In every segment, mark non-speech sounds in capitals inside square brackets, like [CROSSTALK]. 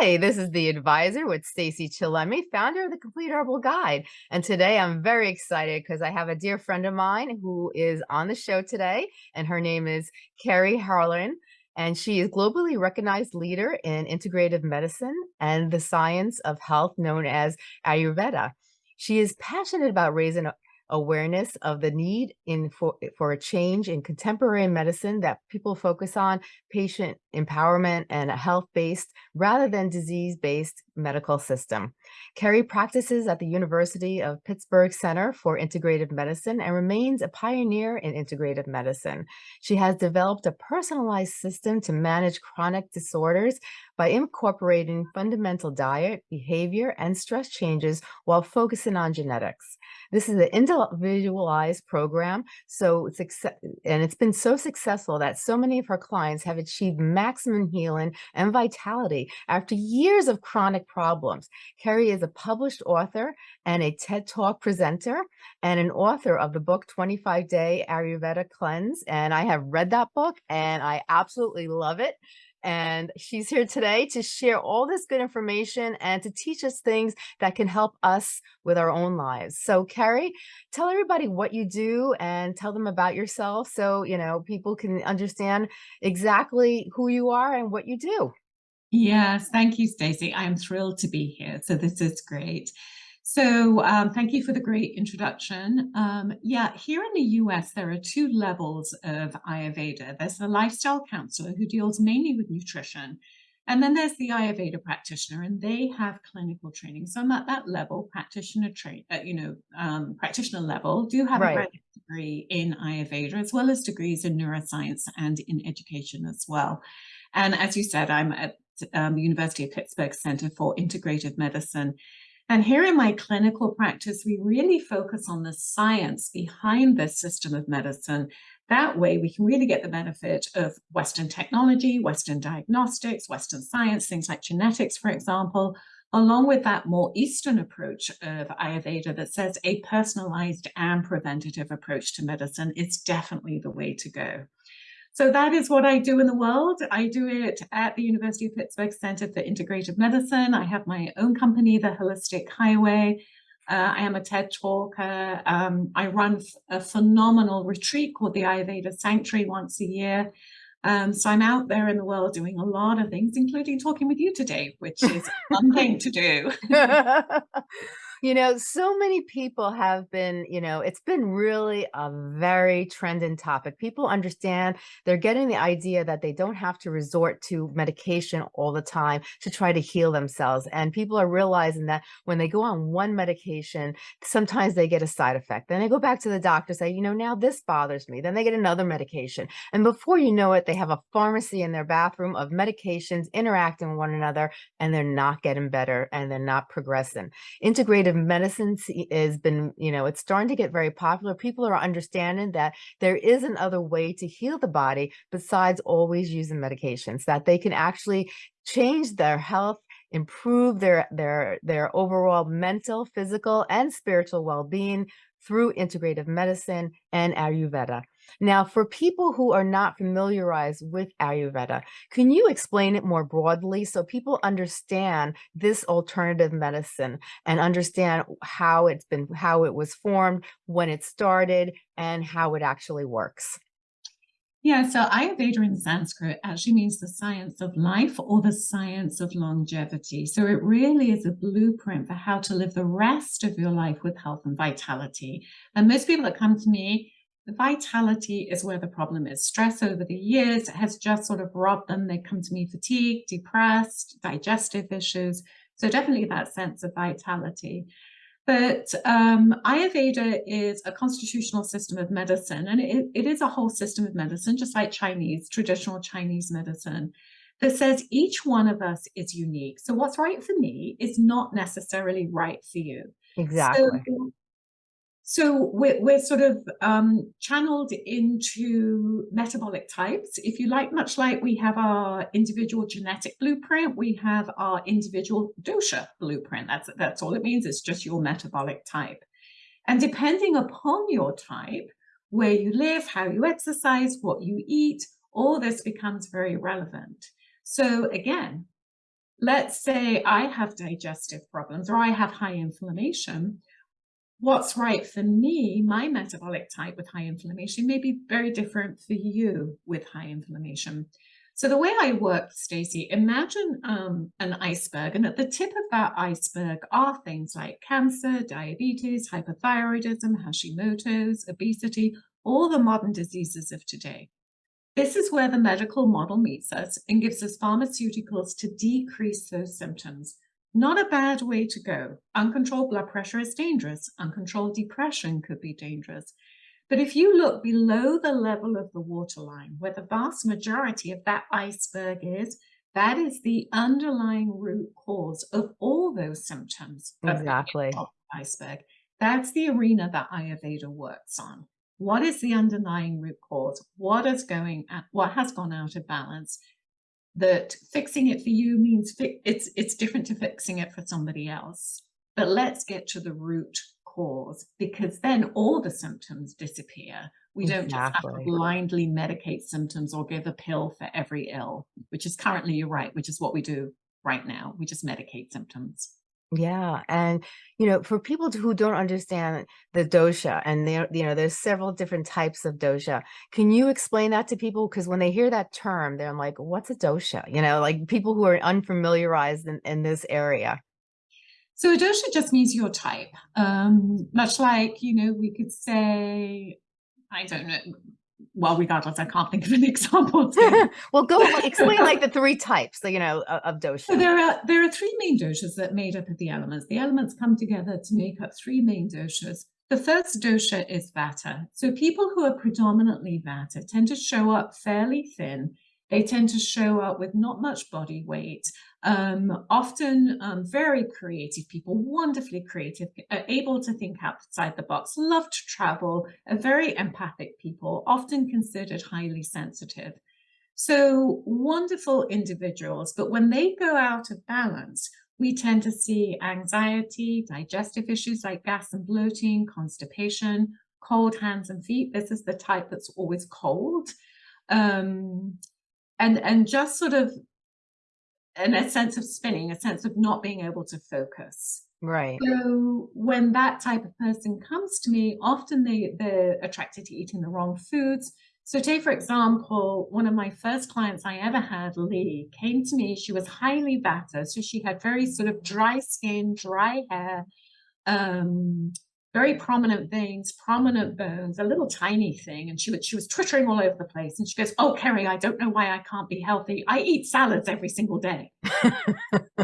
Hi, this is the advisor with Stacey Chillemi, founder of the Complete Herbal Guide. And today I'm very excited because I have a dear friend of mine who is on the show today, and her name is Kerry Harling. And she is globally recognized leader in integrative medicine and the science of health known as Ayurveda. She is passionate about raising awareness of the need in for, eh, for a change in contemporary medicine that people focus on patient empowerment and a health-based rather than disease-based medical system. Kerry practices at the University of Pittsburgh Center for Integrative Medicine and remains a pioneer in integrative medicine. She has developed a personalized system to manage chronic disorders by incorporating fundamental diet, behavior, and stress changes while focusing on genetics. This is an individualized program, so it's and it's been so successful that so many of her clients have achieved maximum healing and vitality after years of chronic problems. Kerry is a published author and a TED Talk presenter and an author of the book 25 Day Ayurveda Cleanse. And I have read that book and I absolutely love it and she's here today to share all this good information and to teach us things that can help us with our own lives. So Kerry, tell everybody what you do and tell them about yourself so, you know, people can understand exactly who you are and what you do. Yes, thank you, Stacey. I'm thrilled to be here. So this is great. So um, thank you for the great introduction. Um, yeah, here in the US, there are two levels of Ayurveda. There's the lifestyle counselor who deals mainly with nutrition. And then there's the Ayurveda practitioner, and they have clinical training. So I'm at that level, practitioner train, uh, you know, um, practitioner level, do have right. a graduate degree in Ayurveda, as well as degrees in neuroscience and in education as well. And as you said, I'm at um, the University of Pittsburgh Center for Integrative Medicine. And here in my clinical practice, we really focus on the science behind this system of medicine. That way we can really get the benefit of Western technology, Western diagnostics, Western science, things like genetics, for example, along with that more Eastern approach of Ayurveda that says a personalized and preventative approach to medicine is definitely the way to go. So that is what I do in the world. I do it at the University of Pittsburgh Center for Integrative Medicine. I have my own company, The Holistic Highway. Uh, I am a TED talker. Um, I run a phenomenal retreat called the Ayurveda Sanctuary once a year. Um, so I'm out there in the world doing a lot of things, including talking with you today, which is [LAUGHS] a fun thing to do. [LAUGHS] you know, so many people have been, you know, it's been really a very trending topic. People understand they're getting the idea that they don't have to resort to medication all the time to try to heal themselves. And people are realizing that when they go on one medication, sometimes they get a side effect. Then they go back to the doctor, say, you know, now this bothers me. Then they get another medication. And before you know it, they have a pharmacy in their bathroom of medications interacting with one another, and they're not getting better and they're not progressing. Integrated medicine has been, you know, it's starting to get very popular. People are understanding that there is another way to heal the body besides always using medications, that they can actually change their health improve their their their overall mental physical and spiritual well-being through integrative medicine and Ayurveda. Now, for people who are not familiarized with Ayurveda, can you explain it more broadly so people understand this alternative medicine and understand how it's been, how it was formed, when it started, and how it actually works? Yeah, so Ayurveda in Sanskrit actually means the science of life or the science of longevity. So it really is a blueprint for how to live the rest of your life with health and vitality. And most people that come to me, the vitality is where the problem is. Stress over the years has just sort of robbed them. They come to me fatigued, depressed, digestive issues. So definitely that sense of vitality. But um, Ayurveda is a constitutional system of medicine, and it, it is a whole system of medicine, just like Chinese, traditional Chinese medicine, that says each one of us is unique. So what's right for me is not necessarily right for you. Exactly. So so we're, we're sort of um, channeled into metabolic types, if you like, much like we have our individual genetic blueprint, we have our individual dosha blueprint. That's, that's all it means. It's just your metabolic type. And depending upon your type, where you live, how you exercise, what you eat, all this becomes very relevant. So again, let's say I have digestive problems or I have high inflammation, what's right for me, my metabolic type with high inflammation may be very different for you with high inflammation. So the way I work, Stacey, imagine um, an iceberg, and at the tip of that iceberg are things like cancer, diabetes, hypothyroidism, Hashimoto's, obesity, all the modern diseases of today. This is where the medical model meets us and gives us pharmaceuticals to decrease those symptoms. Not a bad way to go. Uncontrolled blood pressure is dangerous. Uncontrolled depression could be dangerous. But if you look below the level of the waterline, where the vast majority of that iceberg is, that is the underlying root cause of all those symptoms. Exactly. iceberg. That's the arena that Ayurveda works on. What is the underlying root cause? What is going at, what has gone out of balance? That fixing it for you means fi- it's it's different to fixing it for somebody else. But let's get to the root cause because then all the symptoms disappear. We don't just have to blindly medicate symptoms or give a pill for every ill, which is currently, you're right, which is what we do right now. We just medicate symptoms. Yeah, and you know, for people who don't understand the dosha, and there, you know, there's several different types of dosha. Can you explain that to people? Because when they hear that term, they're like, "What's a dosha?" You know, like people who are unfamiliarized in, in this area. So a dosha just means your type. Um, much like, you know, we could say, I don't know, well, regardless, I can't think of an [LAUGHS] example. [LAUGHS] well, go explain like the [LAUGHS] three types, you know, of dosha. So there are there are three main doshas that made up of the elements. The elements come together to make up three main doshas. The first dosha is vata. So people who are predominantly vata tend to show up fairly thin they tend to show up with not much body weight, um, often um, very creative people, wonderfully creative, able to think outside the box, love to travel, are very empathic people, often considered highly sensitive. So wonderful individuals, but when they go out of balance, we tend to see anxiety, digestive issues like gas and bloating, constipation, cold hands and feet. This is the type that's always cold. Um, and and just sort of and a sense of spinning, a sense of not being able to focus. Right. So when that type of person comes to me, often they they're attracted to eating the wrong foods. So take for example, one of my first clients I ever had, Lee, came to me. She was highly vata, so she had very sort of dry skin, dry hair, um, very prominent veins, prominent bones, a little tiny thing. And she was, she was twittering all over the place. And she goes, Oh, Kerry, I don't know why I can't be healthy. I eat salads every single day. [LAUGHS]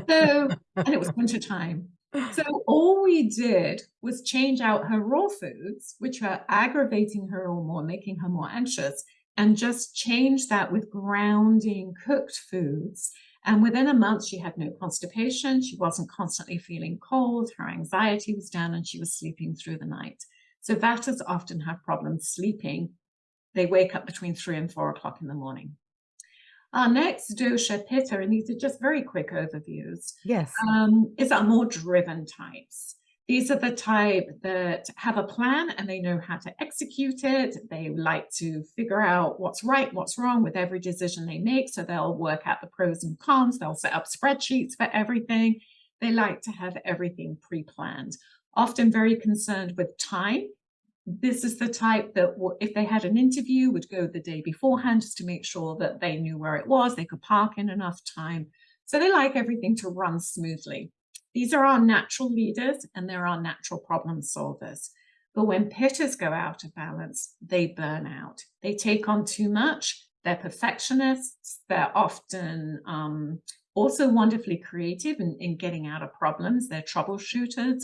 so, and it was winter time. So all we did was change out her raw foods, which were aggravating her or more, making her more anxious, and just change that with grounding cooked foods and within a month, she had no constipation. She wasn't constantly feeling cold. Her anxiety was down and she was sleeping through the night. So Vatas often have problems sleeping. They wake up between three and four o'clock in the morning. Our next dosha, pitta, and these are just very quick overviews. Yes. Um, is our more driven types. These are the type that have a plan and they know how to execute it. They like to figure out what's right, what's wrong with every decision they make. So they'll work out the pros and cons. They'll set up spreadsheets for everything. They like to have everything pre planned, often very concerned with time. This is the type that, if they had an interview, would go the day beforehand just to make sure that they knew where it was, they could park in enough time. So they like everything to run smoothly. These are our natural leaders and they're our natural problem solvers. But when pittas go out of balance, they burn out. They take on too much. They're perfectionists. They're often um, also wonderfully creative in, in getting out of problems. They're troubleshooters,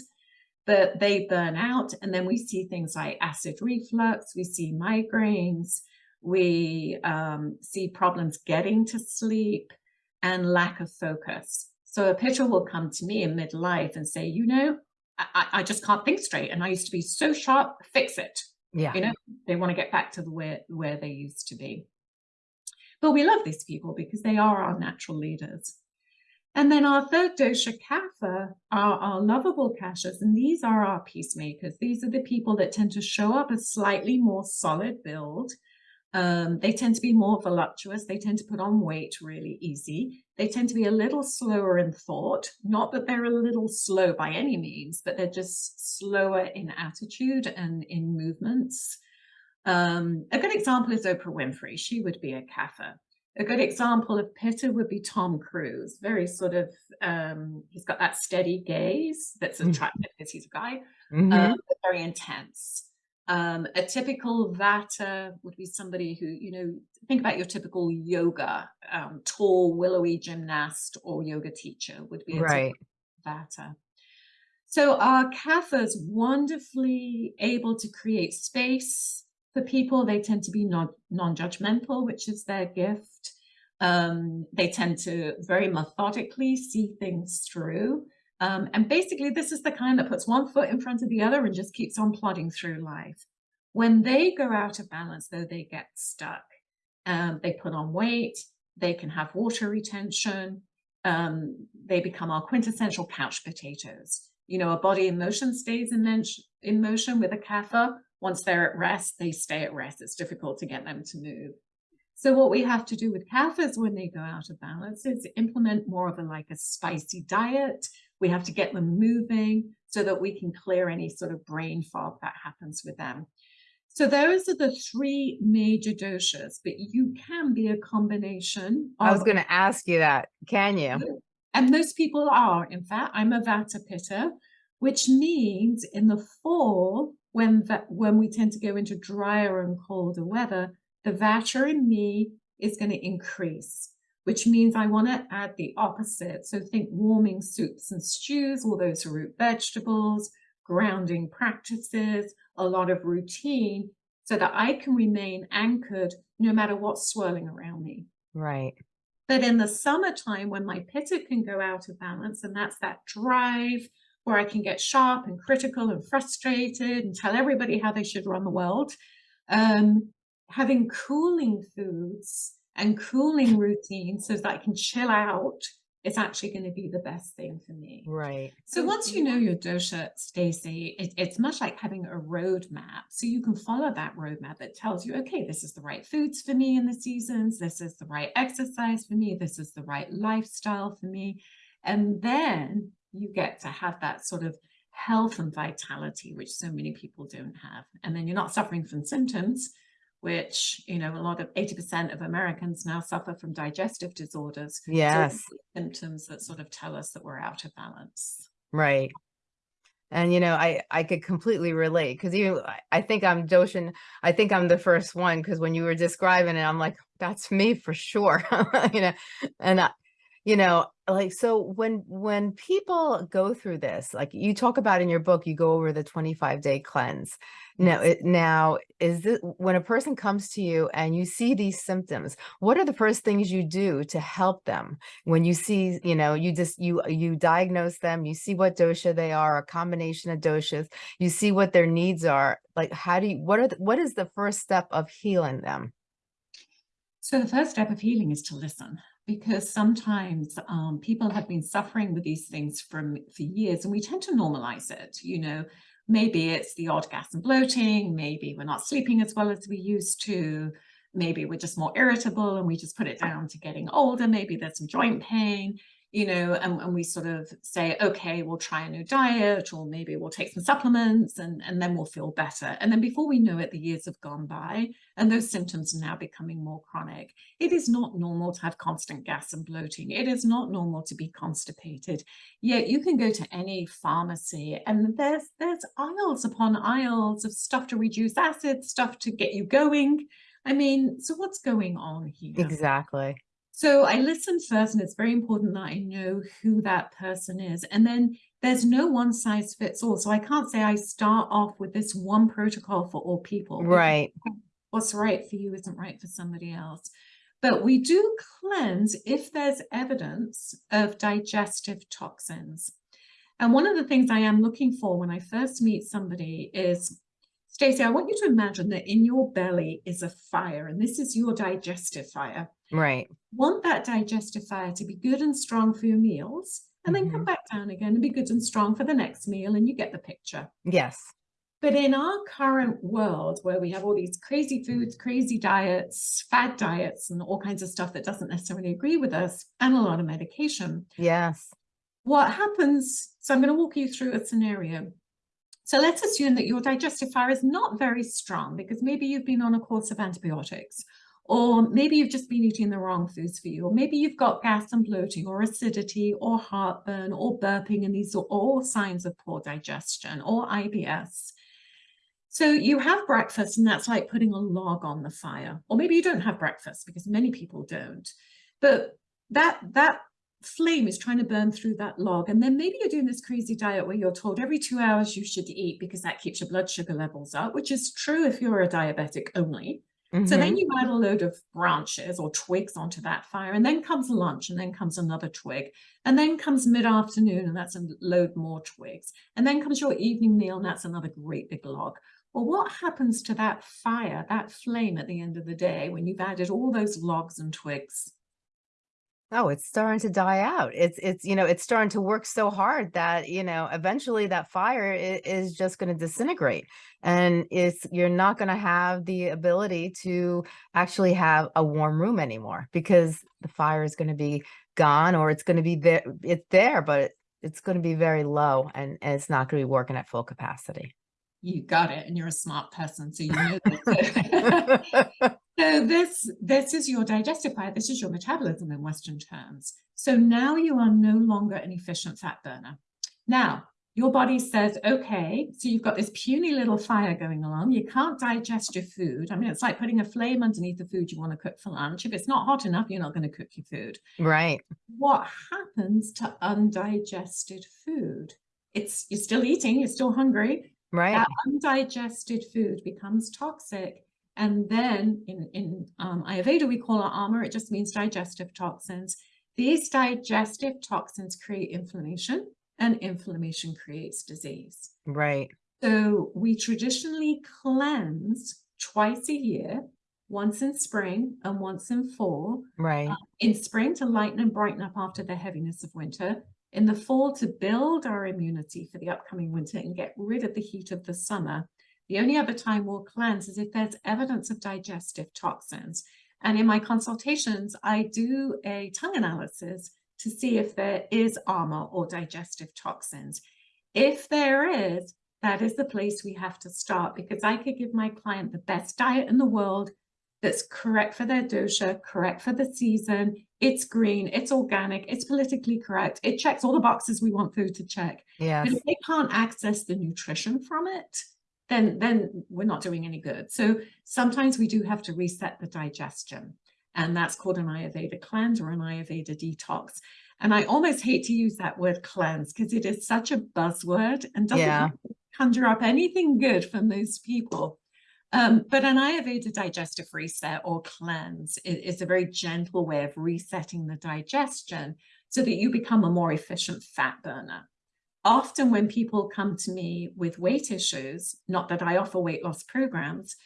but they burn out. And then we see things like acid reflux, we see migraines, we um, see problems getting to sleep and lack of focus. So a pitta will come to me in midlife and say, you know, I, I just can't think straight. And I used to be so sharp, fix it. Yeah. You know, they want to get back to the where, where they used to be. But we love these people because they are our natural leaders. And then our third dosha, kapha, are our lovable kaphas. And these are our peacemakers. These are the people that tend to show up a slightly more solid build Um, they tend to be more voluptuous. They tend to put on weight really easy. They tend to be a little slower in thought. Not that they're a little slow by any means, but they're just slower in attitude and in movements. Um, a good example is Oprah Winfrey. She would be a Kapha. A good example of Pitta would be Tom Cruise. Very sort of, um, he's got that steady gaze that's Mm. attractive because he's a guy, Mhm. um, very intense. Um, a typical Vata would be somebody who, you know, think about your typical yoga, um, tall, willowy gymnast or yoga teacher would be a Right. typical Vata. So our Kaphas wonderfully able to create space for people. They tend to be non, non-judgmental, which is their gift. Um, they tend to very methodically see things through. Um, and basically, this is the kind that puts one foot in front of the other and just keeps on plodding through life. When they go out of balance, though, they get stuck. Um, they put on weight, they can have water retention, um, they become our quintessential couch potatoes. You know, a body in motion stays in, in motion with a kapha. Once they're at rest, they stay at rest. It's difficult to get them to move. So what we have to do with kaphas when they go out of balance is implement more of a like a spicy diet. We have to get them moving so that we can clear any sort of brain fog that happens with them. So those are the three major doshas, but you can be a combination. I was going to ask you that. Can you? and most people are. In fact, I'm a Vata Pitta, which means in the fall, when that when we tend to go into drier and colder weather, the Vata in me is going to increase, which means I want to add the opposite. So think warming soups and stews, all those root vegetables, grounding practices, a lot of routine, so that I can remain anchored no matter what's swirling around me. Right. But in the summertime, when my pitta can go out of balance, and that's that drive where I can get sharp and critical and frustrated and tell everybody how they should run the world, um, having cooling foods and cooling routine so that I can chill out is actually going to be the best thing for me. Right. So once you know your dosha, Stacey, it, it's much like having a roadmap. So you can follow that roadmap that tells you, okay, this is the right foods for me in the seasons. This is the right exercise for me. This is the right lifestyle for me. And then you get to have that sort of health and vitality, which so many people don't have. And then you're not suffering from symptoms, which, you know, a lot of 80% of Americans now suffer from digestive disorders. So Yes. symptoms that sort of tell us that we're out of balance. Right. And you know, I I could completely relate because even I- I think I'm Doshin. I think I'm the first one because when you were describing it, I'm like, that's me for sure. [LAUGHS] you know, and I, you know, like so when when people go through this, like you talk about in your book, you go over the 25 day cleanse. Now, it, now is this when a person comes to you and you see these symptoms? What are the first things you do to help them? when you see you know you just you you diagnose them you see what dosha they are a combination of doshas you see what their needs are like how do you what are the, what is the first step of healing them So the first step of healing is to listen because sometimes um, people have been suffering with these things from for years and we tend to normalize it. You know, maybe it's the odd gas and bloating, maybe we're not sleeping as well as we used to, maybe we're just more irritable and we just put it down to getting older, maybe there's some joint pain, you know, and, and we sort of say, okay, we'll try a new diet or maybe we'll take some supplements and, and then we'll feel better. And then before we know it, the years have gone by and those symptoms are now becoming more chronic. It is not normal to have constant gas and bloating. It is not normal to be constipated. Yet you can go to any pharmacy and there's there's aisles upon aisles of stuff to reduce acid, stuff to get you going. I mean, so what's going on here? exactly So I listen first, and it's very important that I know who that person is. And then there's no one size fits all. So I can't say I start off with this one protocol for all people. right What's right for you isn't right for somebody else. But we do cleanse if there's evidence of digestive toxins. And one of the things I am looking for when I first meet somebody is Stacey, I want you to imagine that in your belly is a fire, and this is your digestive fire right want that digestive fire to be good and strong for your meals and then come Mhm. back down again and be good and strong for the next meal and you get the picture yes But in our current world where we have all these crazy foods, crazy diets, fad diets, and all kinds of stuff that doesn't necessarily agree with us, and a lot of medication, Yes. what happens, so I'm going to walk you through a scenario. So let's assume that your digestive fire is not very strong because maybe you've been on a course of antibiotics, or maybe you've just been eating the wrong foods for you, or maybe you've got gas and bloating, or acidity, or heartburn, or burping, and these are all signs of poor digestion, or IBS. So you have breakfast and that's like putting a log on the fire. Or maybe you don't have breakfast because many people don't. But that that flame is trying to burn through that log. And then maybe you're doing this crazy diet where you're told every two hours you should eat because that keeps your blood sugar levels up, which is true if you're a diabetic only. Mm -hmm. So then mm-hmm. you add a load of branches or twigs onto that fire, and then comes lunch, and then comes another twig, and then comes mid-afternoon, and that's a load more twigs, and then comes your evening meal, and that's another great big log. Well, what happens to that fire, that flame at the end of the day when you've added all those logs and twigs? Oh, it's starting to die out. It's it's you know, it's starting to work so hard that, you know, eventually that fire is just going to disintegrate. And it's you're not going to have the ability to actually have a warm room anymore because the fire is going to be gone or it's going to be there it's there but it's going to be very low and, and it's not going to be working at full capacity you got it and you're a smart person so you know that. [LAUGHS] [LAUGHS] so this this is your digestive fire this is your metabolism in western terms. So now you are no longer an efficient fat burner. Now your body says okay so you've got this puny little fire going along. You can't digest your food. I mean it's like putting a flame underneath the food you want to cook for lunch. If it's not hot enough you're not going to cook your food. Right. What happens to undigested food? It's you're still eating you're still hungry. Right. That undigested food becomes toxic. And then in, in um, Ayurveda, we call it ama. It just means digestive toxins. These digestive toxins create inflammation and inflammation creates disease. Right. So we traditionally cleanse twice a year, once in spring and once in fall. Right. Uh, in spring to lighten and brighten up after the heaviness of winter in the fall to build our immunity for the upcoming winter and get rid of the heat of the summer. The only other time we'll cleanse is if there's evidence of digestive toxins. And in my consultations, I do a tongue analysis to see if there is ama or digestive toxins. If there is, that is the place we have to start because I could give my client the best diet in the world that's correct for their dosha, correct for the season. It's green, it's organic, it's politically correct. It checks all the boxes we want food to check. Yeah. But if they can't access the nutrition from it, then, then we're not doing any good. So sometimes we do have to reset the digestion. And that's called an Ayurveda cleanse or an Ayurveda detox. And I almost hate to use that word cleanse because it is such a buzzword and doesn't yeah. conjure up anything good for most people. Um, but an Ayurveda digestive reset or cleanse is, is, a very gentle way of resetting the digestion so that you become a more efficient fat burner. Often when people come to me with weight issues, not that I offer weight loss programs,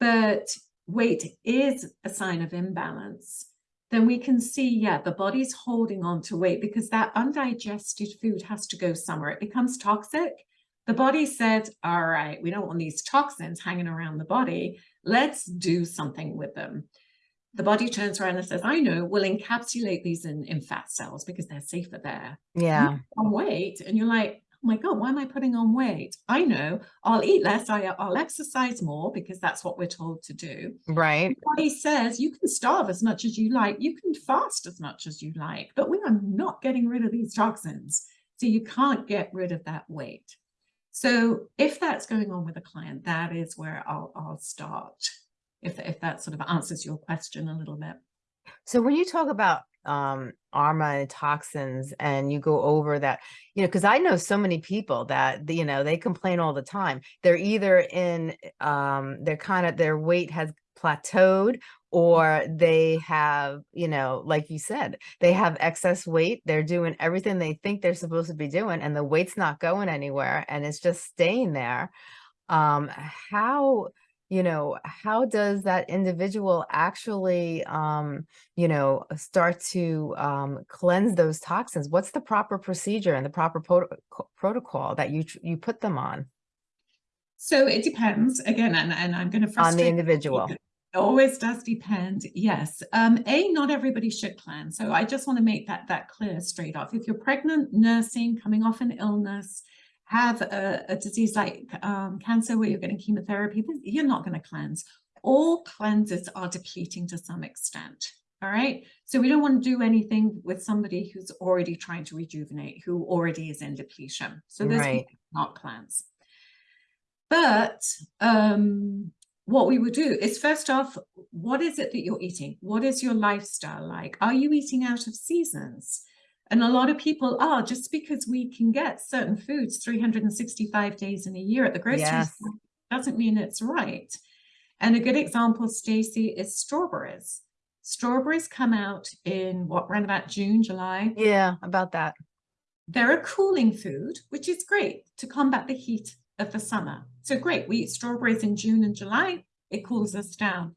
but weight is a sign of imbalance, then we can see, yeah, the body's holding on to weight because that undigested food has to go somewhere. It becomes toxic the body said, all right, we don't want these toxins hanging around the body. Let's do something with them. The body turns around and says, I know, we'll encapsulate these in, in fat cells because they're safer there. Yeah. On weight. And you're like, oh my God, why am I putting on weight? I know I'll eat less. I, I'll exercise more because that's what we're told to do. Right. The body says you can starve as much as you like. You can fast as much as you like, but we are not getting rid of these toxins. So you can't get rid of that weight. So if that's going on with a client, that is where I'll, I'll start, if, if that sort of answers your question a little bit. So when you talk about um, ama and toxins and you go over that, you know, because I know so many people that, you know, they complain all the time. They're either in, um, they're kind of, their weight has plateaued or they have, you know, like you said, they have excess weight. They're doing everything they think they're supposed to be doing and the weight's not going anywhere and it's just staying there. Um, how, you know, how does that individual actually, um, you know, start to um, cleanse those toxins? What's the proper procedure and the proper protocol that you, you put them on? So it depends again, and, and I'm going to On the individual. It always does depend. Yes. Um, a, not everybody should cleanse. So I just want to make that that clear straight off. If you're pregnant, nursing, coming off an illness, have a, a disease like um, cancer where you're getting chemotherapy, you're not going to cleanse. All cleanses are depleting to some extent. All right. So we don't want to do anything with somebody who's already trying to rejuvenate, who already is in depletion. So this Right. not cleanse. But um, what we would do is first off, what is it that you're eating? What is your lifestyle like? Are you eating out of seasons? And a lot of people are just because we can get certain foods 365 days in a year at the grocery Yes. store doesn't mean it's right. And a good example, Stacey, is strawberries. Strawberries come out in what, around about June, July. Yeah, about that. They're a cooling food, which is great to combat the heat of the summer. So great, we eat strawberries in June and July, it cools us down.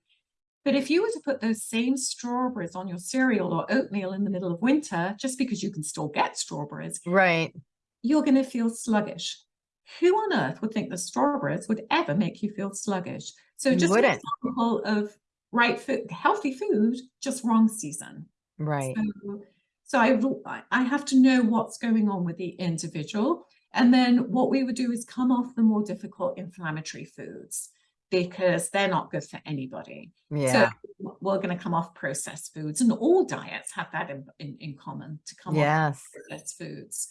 But if you were to put those same strawberries on your cereal or oatmeal in the middle of winter, just because you can still get strawberries, Right. you're going to feel sluggish. Who on earth would think the strawberries would ever make you feel sluggish? So just an example of right food, healthy food, just wrong season. Right. So, so I have to know what's going on with the individual. And then what we would do is come off the more difficult inflammatory foods because they're not good for anybody. Yeah. So we're going to come off processed foods and all diets have that in, in, in common to come off processed foods.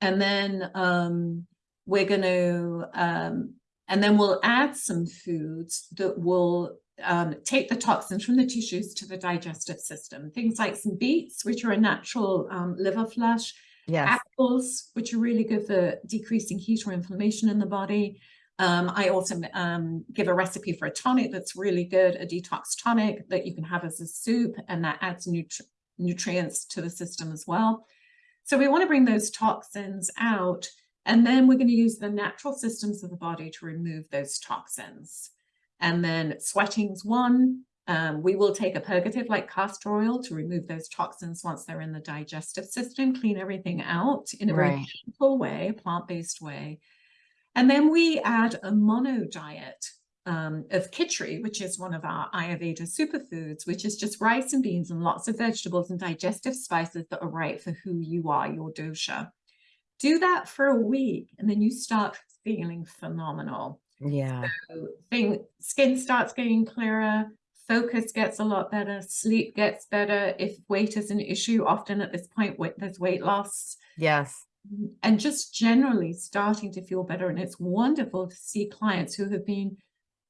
And then um, we're going to, um, and then we'll add some foods that will um, take the toxins from the tissues to the digestive system. Things like some beets, which are a natural um, liver flush, Yes. apples, which are really good for decreasing heat or inflammation in the body. Um, I also um, give a recipe for a tonic that's really good, a detox tonic that you can have as a soup, and that adds nutri nutrients to the system as well. So we want to bring those toxins out, and then we're going to use the natural systems of the body to remove those toxins. And then sweating's one. Um, we will take a purgative like castor oil to remove those toxins once they're in the digestive system, clean everything out in a very Right. gentle way, plant-based way. And then we add a mono diet um, of khichdi, which is one of our Ayurveda superfoods, which is just rice and beans and lots of vegetables and digestive spices that are right for who you are, your dosha. Do that for a week, and then you start feeling phenomenal. Yeah. So thing, skin starts getting clearer, focus gets a lot better, sleep gets better. If weight is an issue, often at this point, there's weight loss Yes. And just generally starting to feel better. And it's wonderful to see clients who have been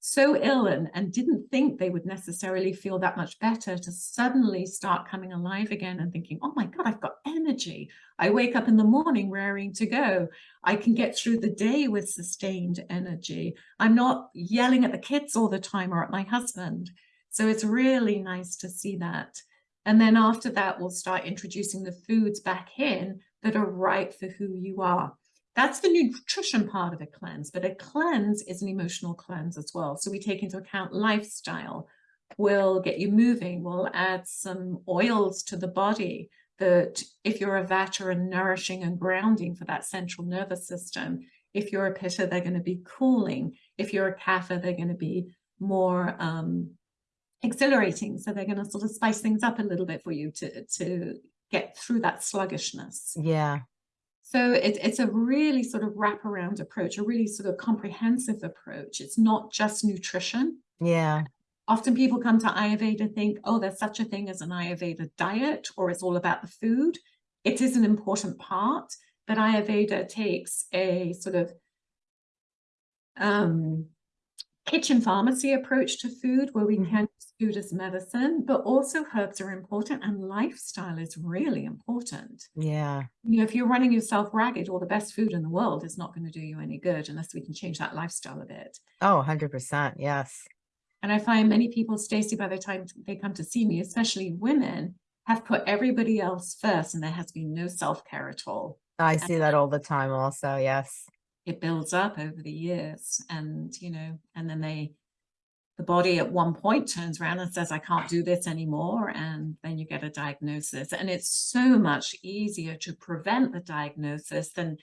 so ill and, and didn't think they would necessarily feel that much better to suddenly start coming alive again and thinking, oh my God, I've got energy. I wake up in the morning raring to go. I can get through the day with sustained energy. I'm not yelling at the kids all the time or at my husband. So it's really nice to see that. And then after that, we'll start introducing the foods back in that are right for who you are. That's the nutrition part of a cleanse, but a cleanse is an emotional cleanse as well. So we take into account lifestyle. We'll get you moving. We'll add some oils to the body that if you're a vata nourishing and grounding for that central nervous system. If you're a pitta, they're going to be cooling. If you're a kapha, they're going to be more um, exhilarating. So they're going to sort of spice things up a little bit for you to, to get through that sluggishness. Yeah. So it, it's a really sort of wraparound approach, a really sort of comprehensive approach. It's not just nutrition. Yeah. Often people come to Ayurveda think, oh, there's such a thing as an Ayurveda diet, or it's all about the food. It is an important part, but Ayurveda takes a sort of um, kitchen pharmacy approach to food where we can use food as medicine, but also herbs are important and lifestyle is really important. Yeah. You know, if you're running yourself ragged, all the best food in the world is not going to do you any good unless we can change that lifestyle a bit. Oh, 100%. Yes. And I find many people, Stacey by the time they come to see me, especially women, have put everybody else first and there has been no self-care at all. I see that all the time also. Yes. It builds up over the years and, you know, and then they, the body at one point turns around and says, I can't do this anymore. And then you get a diagnosis. And it's so much easier to prevent the diagnosis than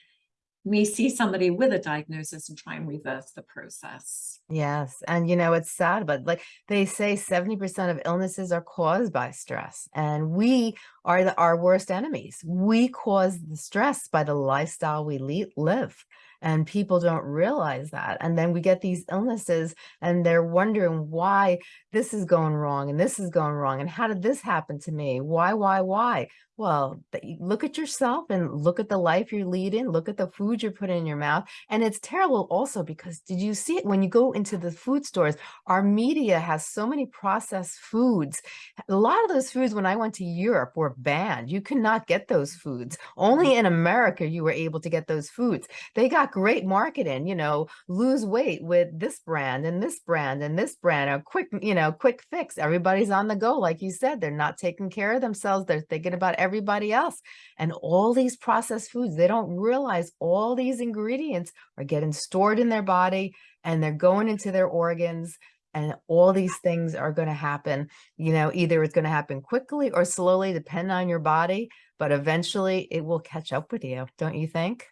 me see somebody with a diagnosis and try and reverse the process. Yes, and you know, it's sad, but like they say 70% of illnesses are caused by stress, and we are the our worst enemies. We cause the stress by the lifestyle we live, and people don't realize that. And then we get these illnesses and they're wondering why this is going wrong and this is going wrong and how did this happen to me? Why, why, why? Well, look at yourself and look at the life you're leading, look at the food you're putting in your mouth. And it's terrible also because did you see it when you go into the food stores, our media has so many processed foods. A lot of those foods when I went to Europe were banned. You could not get those foods. Only mm. in America you were able to get those foods. They got great marketing, you know, lose weight with this brand and this brand and this brand, a quick, you know, quick fix. Everybody's on the go. Like you said, they're not taking care of themselves. They're thinking about everybody else. And all these processed foods, they don't realize all these ingredients are getting stored in their body and they're going into their organs and all these things are going to happen. You know either it's going to happen quickly or slowly depending on your body but eventually it will catch up with you don't you think?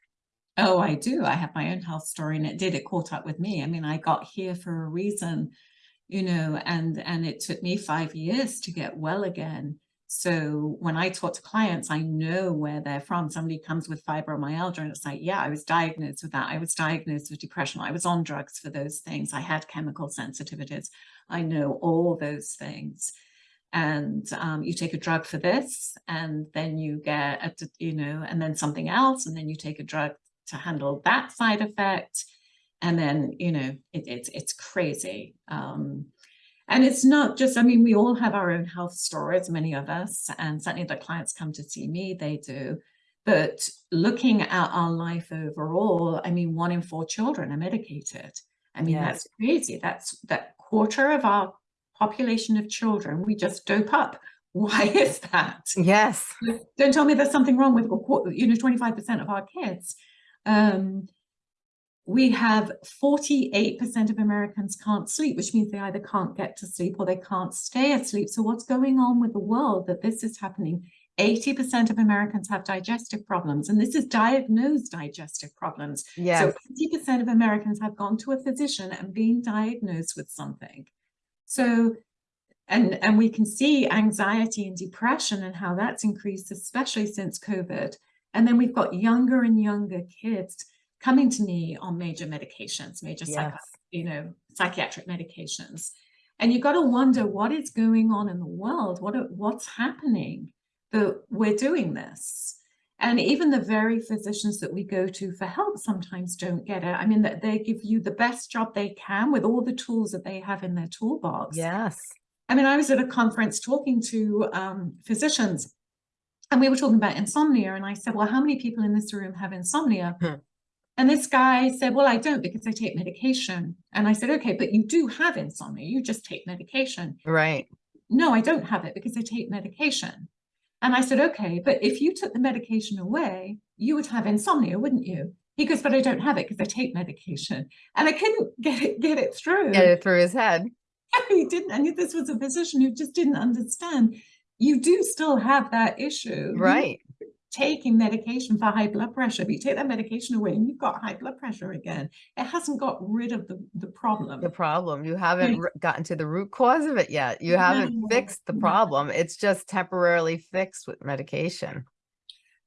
Oh i do. I have my own health story and it did it caught up with me. I mean i got here for a reason you know and and it took me five years to get well again so when I talk to clients, I know where they're from. Somebody comes with fibromyalgia and it's like, yeah, I was diagnosed with that. I was diagnosed with depression. I was on drugs for those things. I had chemical sensitivities. I know all those things. And um, you take a drug for this, and then you get, a, you know, and then something else, and then you take a drug to handle that side effect. And then, you know, it, it's, it's crazy. Um, and it's not just, I mean, we all have our own health stories, many of us, and certainly the clients come to see me, they do. But looking at our life overall, I mean, one in four children are medicated. I mean, yes. that's crazy. That's that quarter of our population of children we just dope up. [LAUGHS] Why is that? Yes. Don't tell me there's something wrong with, you know, 25% of our kids. Um, we have 48% of Americans can't sleep, which means they either can't get to sleep or they can't stay asleep. So what's going on with the world that this is happening? 80% of Americans have digestive problems, and this is diagnosed digestive problems. Yes. So 80% of Americans have gone to a physician and been diagnosed with something. So, and, and we can see anxiety and depression and how that's increased, especially since COVID. And then we've got younger and younger kids coming to me on major medications, major yes. you know, psychiatric medications. And you've got to wonder what is going on in the world, what what's happening that we're doing this. And even the very physicians that we go to for help sometimes don't get it. I mean, that they give you the best job they can with all the tools that they have in their toolbox. Yes. I mean, I was at a conference talking to um, physicians and we were talking about insomnia. And I said, well, how many people in this room have insomnia? Hmm. And this guy said, well, I don't because I take medication. And I said, okay, but you do have insomnia. You just take medication. Right. No, I don't have it because I take medication. And I said, okay, but if you took the medication away, you would have insomnia, wouldn't you? He goes, but I don't have it because I take medication. And I couldn't get it, get it through. Get it through his head. [LAUGHS] he didn't. And this was a physician who just didn't understand. You do still have that issue. Right taking medication for high blood pressure, but you take that medication away and you've got high blood pressure again. It hasn't got rid of the, the problem. The problem. You haven't gotten to the root cause of it yet. You haven't fixed the problem. It's just temporarily fixed with medication.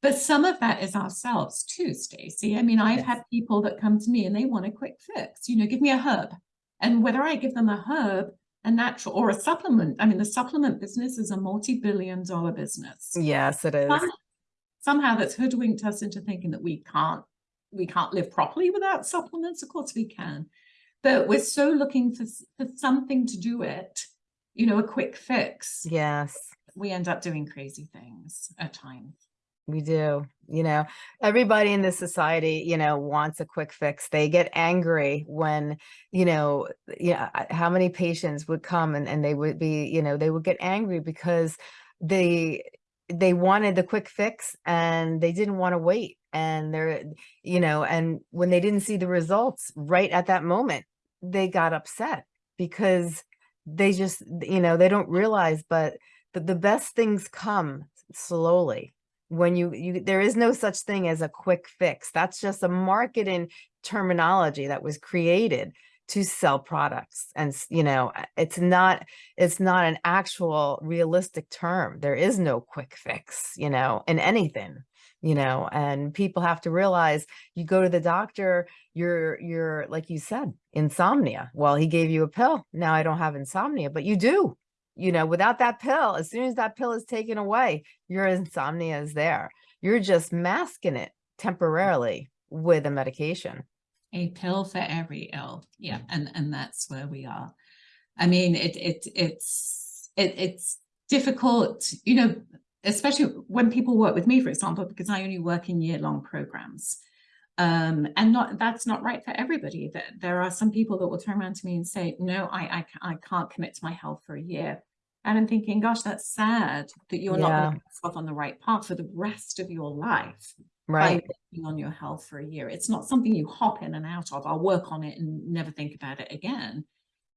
But some of that is ourselves too, Stacey. I mean, I've yes. had people that come to me and they want a quick fix, you know, give me a herb. And whether I give them a herb, a natural or a supplement, I mean, the supplement business is a multi-billion dollar business. Yes, it is. Somehow that's hoodwinked us into thinking that we can't we can't live properly without supplements. Of course we can, but we're so looking for, for something to do it, you know, a quick fix. Yes. We end up doing crazy things at times. We do, you know, everybody in this society, you know, wants a quick fix. They get angry when, you know, yeah, how many patients would come and, and they would be, you know, they would get angry because they they wanted the quick fix and they didn't want to wait and they're you know and when they didn't see the results right at that moment they got upset because they just you know they don't realize but the, the best things come slowly when you you there is no such thing as a quick fix. That's just a marketing terminology that was created to sell products and you know it's not it's not an actual realistic term. There is no quick fix you know in anything you know and people have to realize you go to the doctor you're you're like you said insomnia. Well he gave you a pill. Now i don't have insomnia but you do you know without that pill as soon as that pill is taken away your insomnia is there. You're just masking it temporarily with a medication a pill for every ill. Yeah and and that's where we are. I mean it it it's it, it's difficult you know especially when people work with me for example because i only work in year-long programs. Um and not that's not right for everybody. That there are some people that will turn around to me and say no I, I i can't commit to my health for a year. And i'm thinking gosh that's sad that you're yeah. not on the right path for the rest of your life right. on your health for a year. It's not something you hop in and out of. I'll work on it and never think about it again.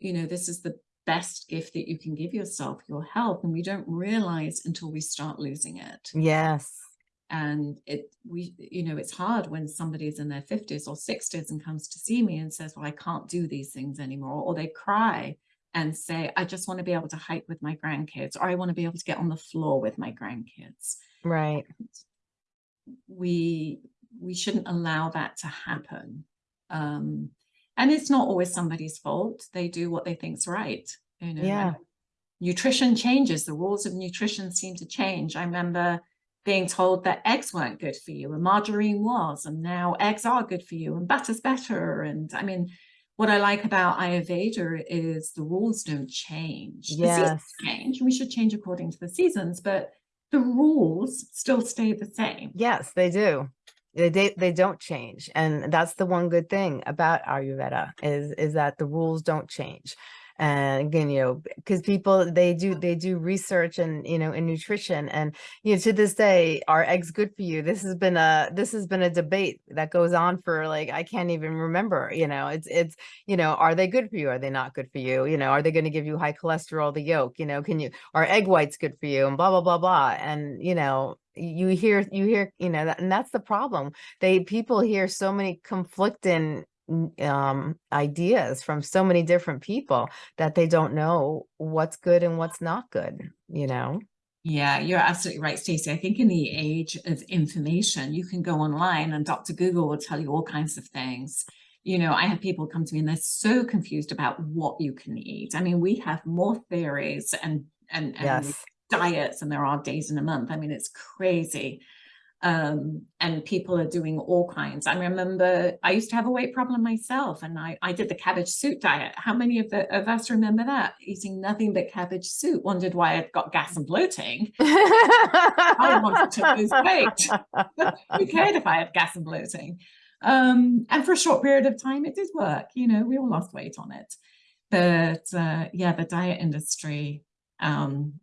You know this is the best gift that you can give yourself your health and we don't realize until we start losing it. Yes. And it we you know it's hard when somebody's in their 50s or 60s and comes to see me and says well i can't do these things anymore or they cry and say i just want to be able to hike with my grandkids or i want to be able to get on the floor with my grandkids. Right we we shouldn't allow that to happen. Um and it's not always somebody's fault. They do what they think's right you know yeah. nutrition changes. The rules of nutrition seem to change. I remember being told that eggs weren't good for you and margarine was and now eggs are good for you and butter's better. And i mean what i like about ayurveda is the rules don't change. Yes. change. We should change according to the seasons but the rules still stay the same. Yes, they do. They, they, they don't change. And that's the one good thing about Ayurveda is, is that the rules don't change and again you know because people they do mm-hmm. they do research and you know in nutrition and you know to this day are eggs good for you? This has been a this has been a debate that goes on for like i can't even remember you know it's it's you know are they good for you? Are they not good for you? You know are they going to give you high cholesterol the yolk? You know can you are egg whites good for you? And blah blah blah blah. And you know you hear you hear you know that and that's the problem. They people hear so many conflicting um, ideas from so many different people that they don't know what's good and what's not good, you know? Yeah, you're absolutely right, Stacey. I think in the age of information, you can go online and Dr. Google will tell you all kinds of things. You know, I have people come to me and they're so confused about what you can eat. I mean, we have more theories and and, and yes. diets and there are days in a month. I mean, it's crazy um, and people are doing all kinds. I remember I used to have a weight problem myself and I, I did the cabbage soup diet. How many of, the, of us remember that? Eating nothing but cabbage soup, wondered why I'd got gas and bloating. [LAUGHS] I wanted to lose weight. [LAUGHS] Who cared if I had gas and bloating? Um, and for a short period of time, it did work. You know, we all lost weight on it. But uh, yeah, the diet industry um,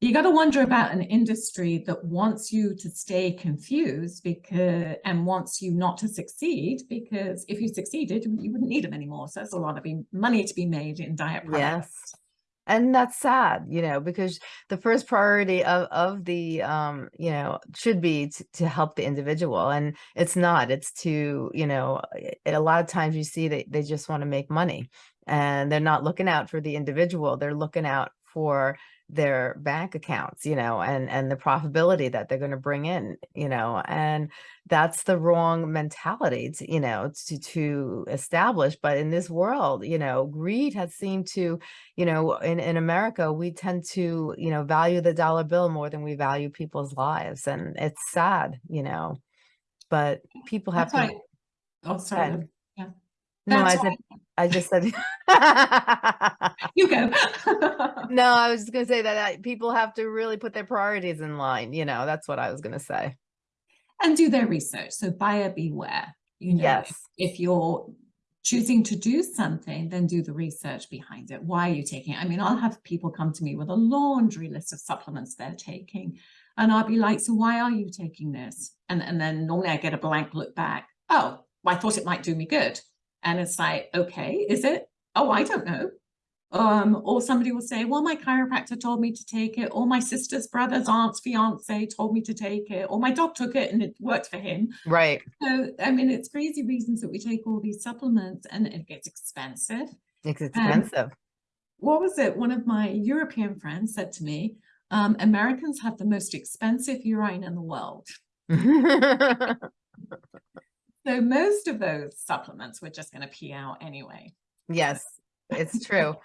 you got to wonder about an industry that wants you to stay confused because and wants you not to succeed because if you succeeded you wouldn't need them anymore. So there's a lot of money to be made in diet products. yes. And that's sad you know because the first priority of of the um you know should be to, to help the individual and it's not. It's to you know a lot of times you see that they just want to make money and they're not looking out for the individual. They're looking out for their bank accounts, you know, and, and the profitability that they're going to bring in, you know, and that's the wrong mentality, to, you know, to, to establish. But in this world, you know, greed has seemed to, you know, in, in America, we tend to, you know, value the dollar bill more than we value people's lives. And it's sad, you know, but people have that's to. Right. Oh, sorry. No, I said, I just said. [LAUGHS] you go. [LAUGHS] no, I was just going to say that people have to really put their priorities in line. You know, that's what I was going to say. And do their research. So buyer beware. You know, yes. if, if you're choosing to do something, then do the research behind it. Why are you taking it? I mean, I'll have people come to me with a laundry list of supplements they're taking. And I'll be like, so why are you taking this? And, and then normally I get a blank look back. Oh, well, I thought it might do me good. And it's like, okay, is it? Oh, I don't know. Um, or somebody will say, well, my chiropractor told me to take it, or my sister's brother's aunt's fiance told me to take it, or my dog took it and it worked for him. Right. So, I mean, it's crazy reasons that we take all these supplements and it gets expensive. It's expensive. what was it? One of my European friends said to me, um, Americans have the most expensive urine in the world. [LAUGHS] so most of those supplements we're just going to pee out anyway. yes, it's [LAUGHS] true.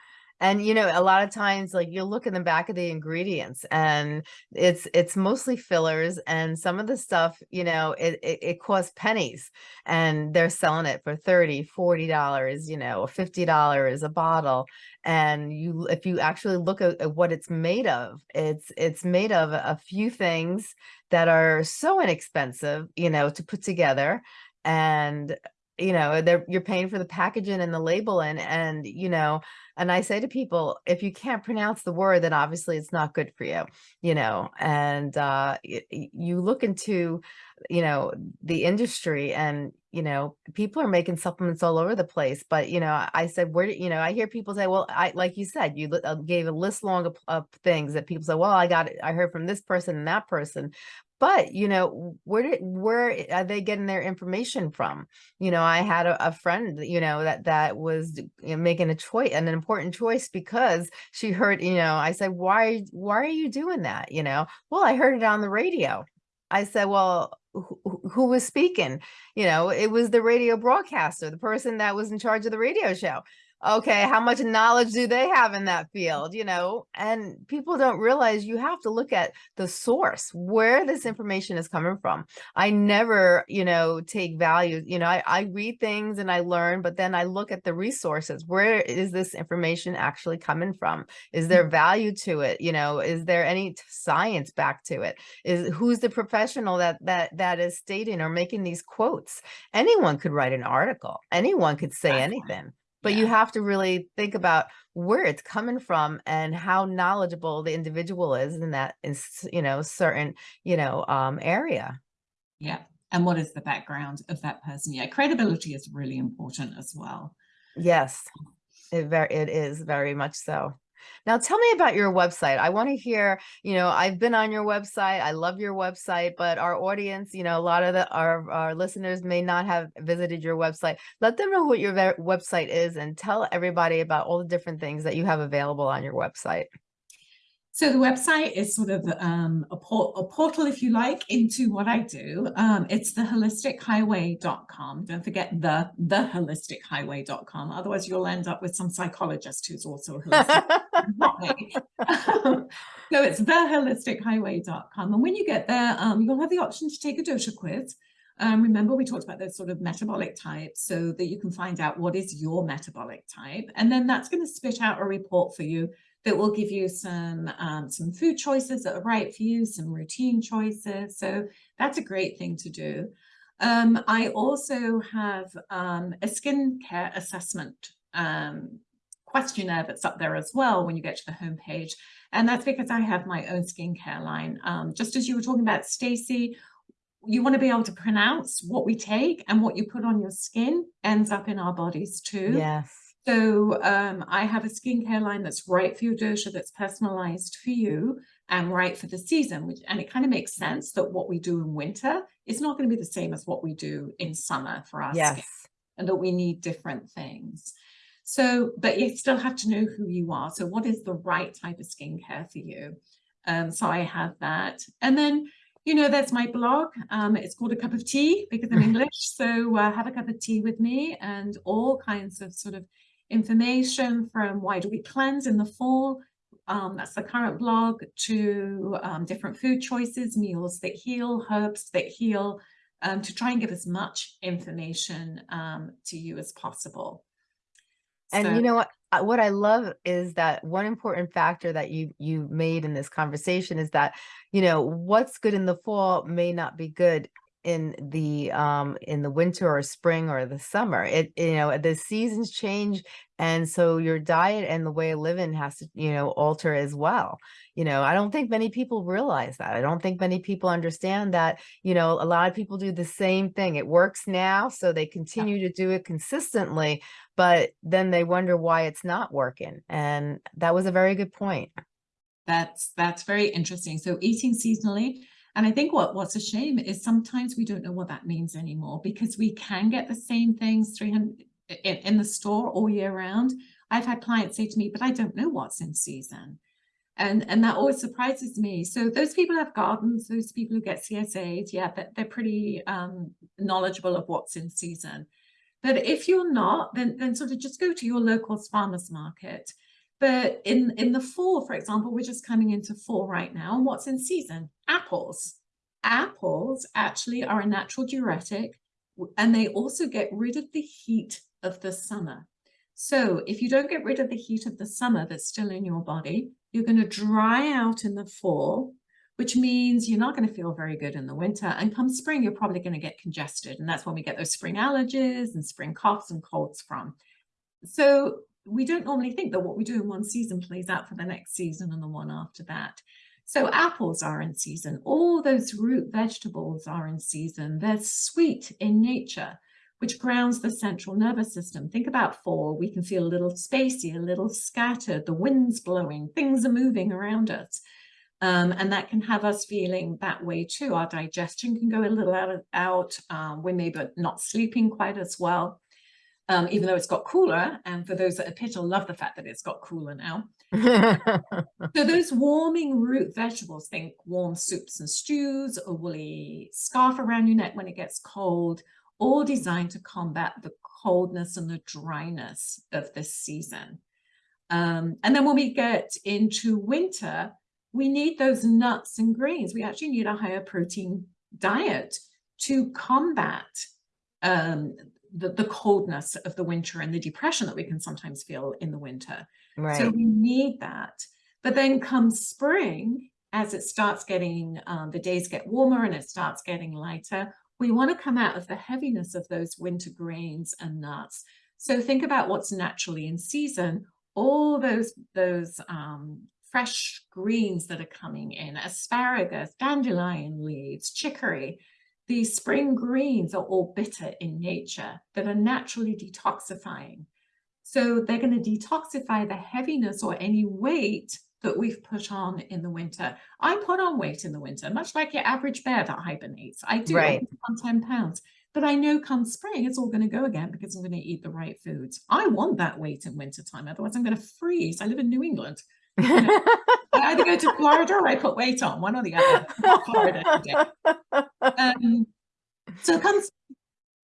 And you know, a lot of times like you'll look in the back of the ingredients and it's it's mostly fillers and some of the stuff, you know, it it, it costs pennies and they're selling it for 30, 40 dollars, you know, 50 dollars a bottle. And you if you actually look at, at what it's made of, it's it's made of a few things that are so inexpensive, you know, to put together and you know they're you're paying for the packaging and the labeling and you know and i say to people if you can't pronounce the word then obviously it's not good for you you know and uh you look into you know the industry and you know people are making supplements all over the place but you know i said where you know i hear people say well i like you said you uh, gave a list long of, of things that people say well i got it i heard from this person and that person but you know where did where are they getting their information from? You know i had a, a friend you know that that was you know, making a choice an important choice because she heard you know i said why why are you doing that? You know? Well i heard it on the radio. I said well who, who was speaking? You know it was the radio broadcaster the person that was in charge of the radio show okay, how much knowledge do they have in that field, you know? And people don't realize you have to look at the source, where this information is coming from. I never, you know, take value, you know, I, I read things and I learn, but then I look at the resources. Where is this information actually coming from? Is there mm-hmm. value to it? You know, is there any science back to it? Is who's the professional that that that is stating or making these quotes? Anyone could write an article. Anyone could say anything but yeah. you have to really think about where it's coming from and how knowledgeable the individual is in that is you know certain you know um area. Yeah. And what is the background of that person? Yeah credibility is really important as well. Yes. It very it is very much so now tell me about your website. I want to hear, you know, I've been on your website. I love your website, but our audience, you know, a lot of the our, our listeners may not have visited your website. Let them know what your website is and tell everybody about all the different things that you have available on your website. So the website is sort of um, a, port a, portal, if you like, into what I do. Um, it's theholistichighway.com. Don't forget the theholistichighway.com. Otherwise, you'll end up with some psychologist who's also a holistic. [LAUGHS] [LAUGHS] so it's theholistichighway.com. And when you get there, um, you'll have the option to take a dosha quiz. Um, remember, we talked about those sort of metabolic types so that you can find out what is your metabolic type. And then that's going to spit out a report for you that will give you some um, some food choices that are right for you, some routine choices. So that's a great thing to do. Um, I also have um, a skincare assessment um, questionnaire that's up there as well when you get to the homepage. And that's because I have my own skincare line. Um, just as you were talking about Stacey, you want to be able to pronounce what we take and what you put on your skin ends up in our bodies too. Yes. So um, I have a skincare line that's right for your dosha, that's personalized for you and right for the season. Which, and it kind of makes sense that what we do in winter is not going to be the same as what we do in summer for our yes. skin and that we need different things. So, but you still have to know who you are. So what is the right type of skincare for you? Um, so I have that. And then, you know, there's my blog. Um, it's called A Cup of Tea because I'm [LAUGHS] English. So uh, have a cup of tea with me and all kinds of sort of information from why do we cleanse in the fall, um, that's the current blog, to um, different food choices, meals that heal, herbs that heal, um, to try and give as much information um, to you as possible. And so, you know what? What I love is that one important factor that you you made in this conversation is that, you know, what's good in the fall may not be good in the um in the winter or spring or the summer. It you know, the seasons change and so your diet and the way of living has to, you know, alter as well. You know, I don't think many people realize that. I don't think many people understand that, you know, a lot of people do the same thing. It works now, so they Yeah. continue to do it consistently, but then they wonder why it's not working. And that was a very good point. That's that's very interesting. So eating seasonally, and I think what what's a shame is sometimes we don't know what that means anymore because we can get the same things 300 in, in the store all year round. I've had clients say to me, but I don't know what's in season. And and that always surprises me. So those people have gardens, those people who get CSAs, yeah, they're, they're pretty um, knowledgeable of what's in season. But if you're not, then then sort of just go to your local farmers market but in, in the fall, for example, we're just coming into fall right now. And what's in season? Apples. Apples actually are a natural diuretic and they also get rid of the heat of the summer. So if you don't get rid of the heat of the summer that's still in your body, you're going to dry out in the fall, which means you're not going to feel very good in the winter. And come spring, you're probably going to get congested. And that's when we get those spring allergies and spring coughs and colds from. So we don't normally think that what we do in one season plays out for the next season and the one after that. So apples are in season. All those root vegetables are in season. They're sweet in nature, which grounds the central nervous system. Think about fall. We can feel a little spacey, a little scattered. The wind's blowing. Things are moving around us. Um, and that can have us feeling that way too. Our digestion can go a little out. out. Um, we may be not sleeping quite as well um, even though it's got cooler. And for those that are pitta will love the fact that it's got cooler now. [LAUGHS] so those warming root vegetables, think warm soups and stews, a woolly scarf around your neck when it gets cold, all designed to combat the coldness and the dryness of this season. Um, and then when we get into winter, we need those nuts and greens. We actually need a higher protein diet to combat um, the, the coldness of the winter and the depression that we can sometimes feel in the winter. Right. So we need that. But then comes spring, as it starts getting, um, the days get warmer and it starts getting lighter, we want to come out of the heaviness of those winter grains and nuts. So think about what's naturally in season, all those, those um, fresh greens that are coming in, asparagus, dandelion leaves, chicory, these spring greens are all bitter in nature that are naturally detoxifying. So they're going to detoxify the heaviness or any weight that we've put on in the winter. I put on weight in the winter, much like your average bear that hibernates. I do right. on 10 pounds, but I know come spring, it's all going to go again because I'm going to eat the right foods. I want that weight in wintertime. Otherwise I'm going to freeze. I live in New England. You know, I [LAUGHS] either go to Florida or I put weight on, one or the other. Florida um, so it comes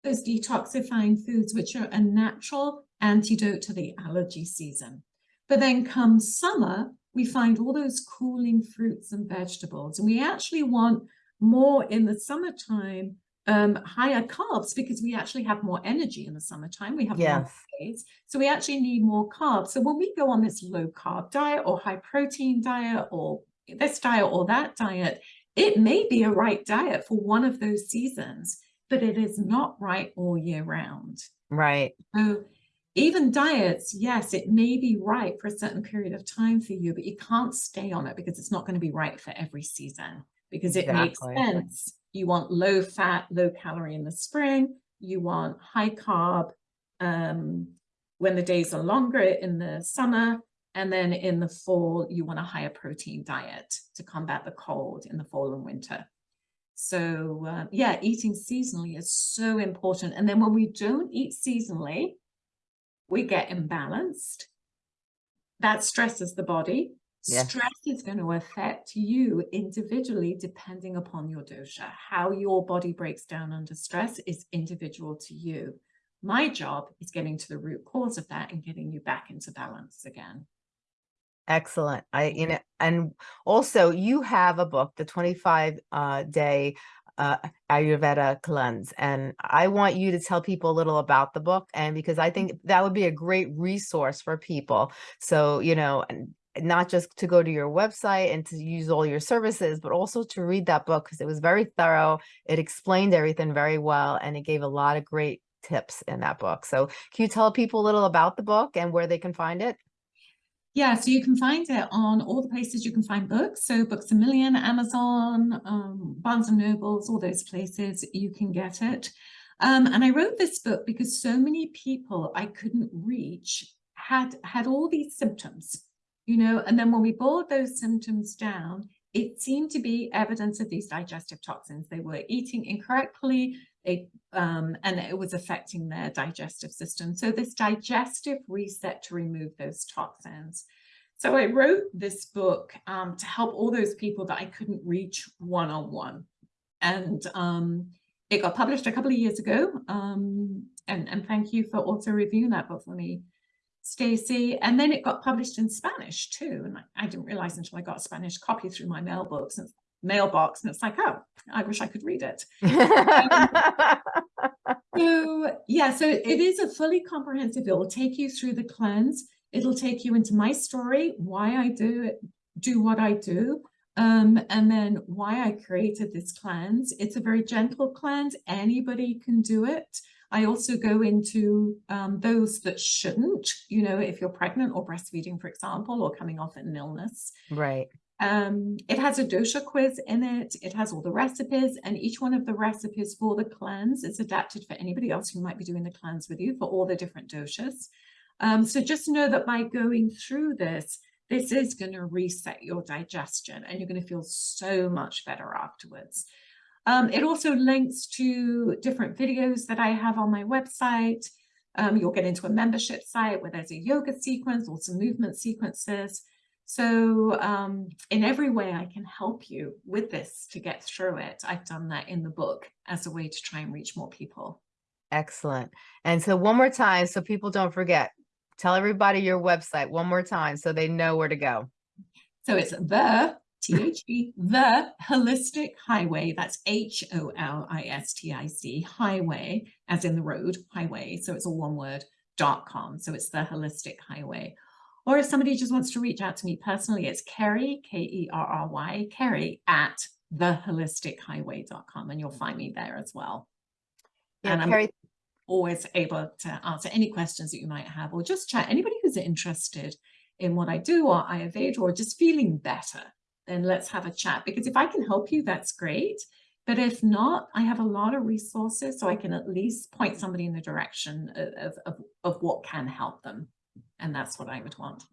those detoxifying foods, which are a natural antidote to the allergy season. But then come summer, we find all those cooling fruits and vegetables. And we actually want more in the summertime um, higher carbs because we actually have more energy in the summertime. We have yes. more days. So we actually need more carbs. So when we go on this low carb diet or high protein diet or this diet or that diet, it may be a right diet for one of those seasons, but it is not right all year round. Right. So even diets, yes, it may be right for a certain period of time for you, but you can't stay on it because it's not going to be right for every season because it exactly. makes sense you want low fat, low calorie in the spring. You want high carb um, when the days are longer in the summer. And then in the fall, you want a higher protein diet to combat the cold in the fall and winter. So uh, yeah, eating seasonally is so important. And then when we don't eat seasonally, we get imbalanced. That stresses the body. Yes. Stress is going to affect you individually depending upon your dosha. How your body breaks down under stress is individual to you. My job is getting to the root cause of that and getting you back into balance again. Excellent. I, you know, and also you have a book, the 25 uh, day uh, Ayurveda cleanse. And I want you to tell people a little about the book and because I think that would be a great resource for people. So, you know, not just to go to your website and to use all your services, but also to read that book because it was very thorough. It explained everything very well and it gave a lot of great tips in that book. So can you tell people a little about the book and where they can find it? Yeah, so you can find it on all the places you can find books. So Books a Million, Amazon, um, Barnes and Nobles, all those places you can get it. Um, and I wrote this book because so many people I couldn't reach had had all these symptoms, you know, and then when we boiled those symptoms down, it seemed to be evidence of these digestive toxins. They were eating incorrectly, they, um, and it was affecting their digestive system. So this digestive reset to remove those toxins. So I wrote this book um, to help all those people that I couldn't reach one-on-one. -on -one. And um, it got published a couple of years ago. Um, and, and thank you for also reviewing that book for me, Stacey. And then it got published in Spanish too. And I, I, didn't realize until I got a Spanish copy through my mailbox and mailbox. And it's like, oh, I wish I could read it. [LAUGHS] um, so yeah, so it is a fully comprehensive, it will take you through the cleanse. It'll take you into my story, why I do it, do what I do. Um, and then why I created this cleanse. It's a very gentle cleanse. Anybody can do it. I also go into um, those that shouldn't, you know, if you're pregnant or breastfeeding, for example, or coming off an illness. Right. Um, it has a dosha quiz in it. It has all the recipes and each one of the recipes for the cleanse is adapted for anybody else who might be doing the cleanse with you for all the different doshas. Um, so just know that by going through this, this is going to reset your digestion and you're going to feel so much better afterwards. Um, it also links to different videos that I have on my website. Um, you'll get into a membership site where there's a yoga sequence or some movement sequences. So um, in every way I can help you with this to get through it. I've done that in the book as a way to try and reach more people. Excellent. And so one more time, so people don't forget, Tell everybody your website one more time so they know where to go. So it's the T-H-E, the holistic highway. That's H-O-L-I-S-T-I-C highway, as in the road highway. So it's all one word dot com. So it's the holistic highway. Or if somebody just wants to reach out to me personally, it's Kerry, K-E-R-R-Y, Kerry at theholistichighway.com and you'll find me there as well. Yeah, and Kerry, always able to answer any questions that you might have or just chat. Anybody who's interested in what I do or Ayurveda or just feeling better, then let's have a chat. Because if I can help you, that's great. But if not, I have a lot of resources so I can at least point somebody in the direction of, of, of what can help them. And that's what I would want.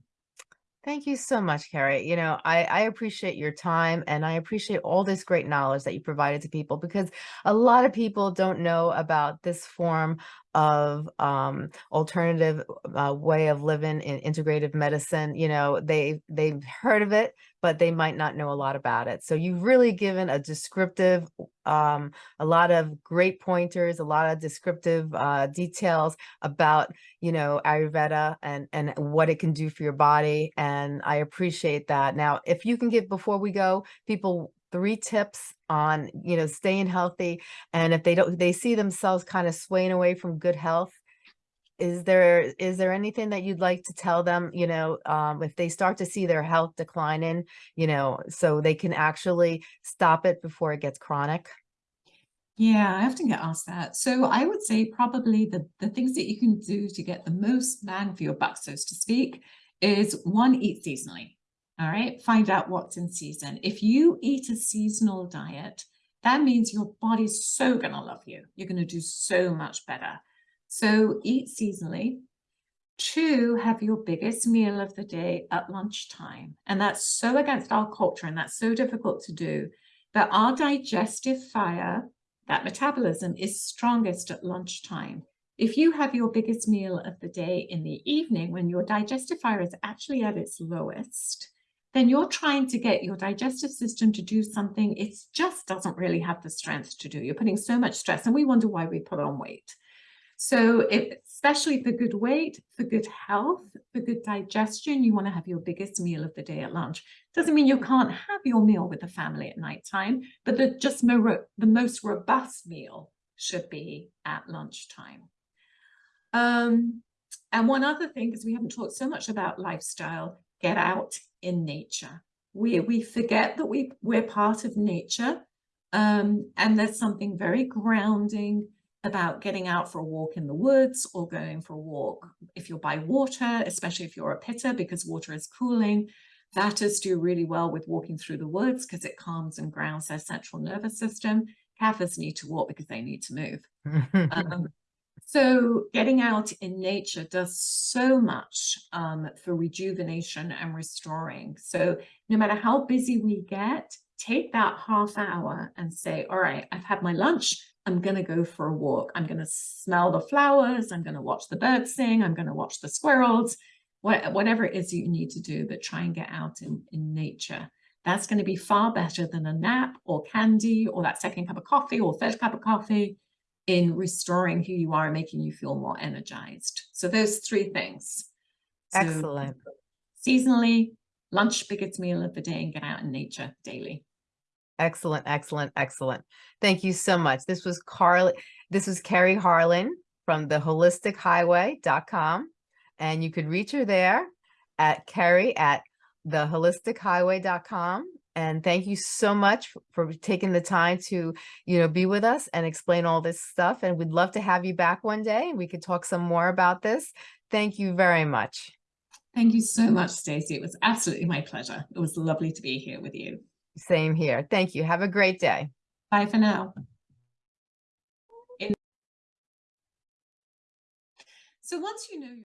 Thank you so much, Kerry. You know, I, I appreciate your time and I appreciate all this great knowledge that you provided to people because a lot of people don't know about this form of um, alternative uh, way of living in integrative medicine. You know, they, they've heard of it, but they might not know a lot about it. So you've really given a descriptive, um, a lot of great pointers, a lot of descriptive uh, details about, you know, Ayurveda and, and what it can do for your body. And I appreciate that. Now, if you can give, before we go, people three tips on, you know, staying healthy. And if they don't, they see themselves kind of swaying away from good health, is there is there anything that you'd like to tell them you know um, if they start to see their health declining you know so they can actually stop it before it gets chronic yeah i often get asked that so i would say probably the the things that you can do to get the most bang for your buck so to speak is one eat seasonally all right, find out what's in season. If you eat a seasonal diet, that means your body's so going to love you. You're going to do so much better. So eat seasonally. Two, have your biggest meal of the day at lunchtime. And that's so against our culture and that's so difficult to do. But our digestive fire, that metabolism is strongest at lunchtime. If you have your biggest meal of the day in the evening when your digestive fire is actually at its lowest, then you're trying to get your digestive system to do something it just doesn't really have the strength to do. You're putting so much stress and we wonder why we put on weight. So if, especially for good weight, for good health, for good digestion, you want to have your biggest meal of the day at lunch. Doesn't mean you can't have your meal with the family at night time, but the just more, the most robust meal should be at lunchtime. Um, and one other thing, because we haven't talked so much about lifestyle, get out in nature. We, we forget that we, we're part of nature. Um, and there's something very grounding about getting out for a walk in the woods or going for a walk if you're by water, especially if you're a pitta because water is cooling. Vatas do really well with walking through the woods because it calms and grounds their central nervous system. Kaphas need to walk because they need to move. [LAUGHS] Um, so getting out in nature does so much um, for rejuvenation and restoring. So no matter how busy we get, take that half hour and say, all right, I've had my lunch. I'm going to go for a walk. I'm going to smell the flowers. I'm going to watch the birds sing. I'm going to watch the squirrels, what, whatever it is you need to do, but try and get out in, in nature. That's going to be far better than a nap or candy or that second cup of coffee or third cup of coffee in restoring who you are and making you feel more energized. So those three things. So Excellent. seasonally, lunch, biggest meal of the day, and get out in nature daily. Excellent, excellent, excellent. Thank you so much. This was Carly, this was Kerry Harling from the holistichighway.com. And you could reach her there at Kerry at theholistichighway.com. And thank you so much for taking the time to, you know, be with us and explain all this stuff. And we'd love to have you back one day we could talk some more about this. Thank you very much. Thank you so much, Stacey. It was absolutely my pleasure. It was lovely to be here with you. Same here. Thank you. Have a great day. Bye for now. So once you know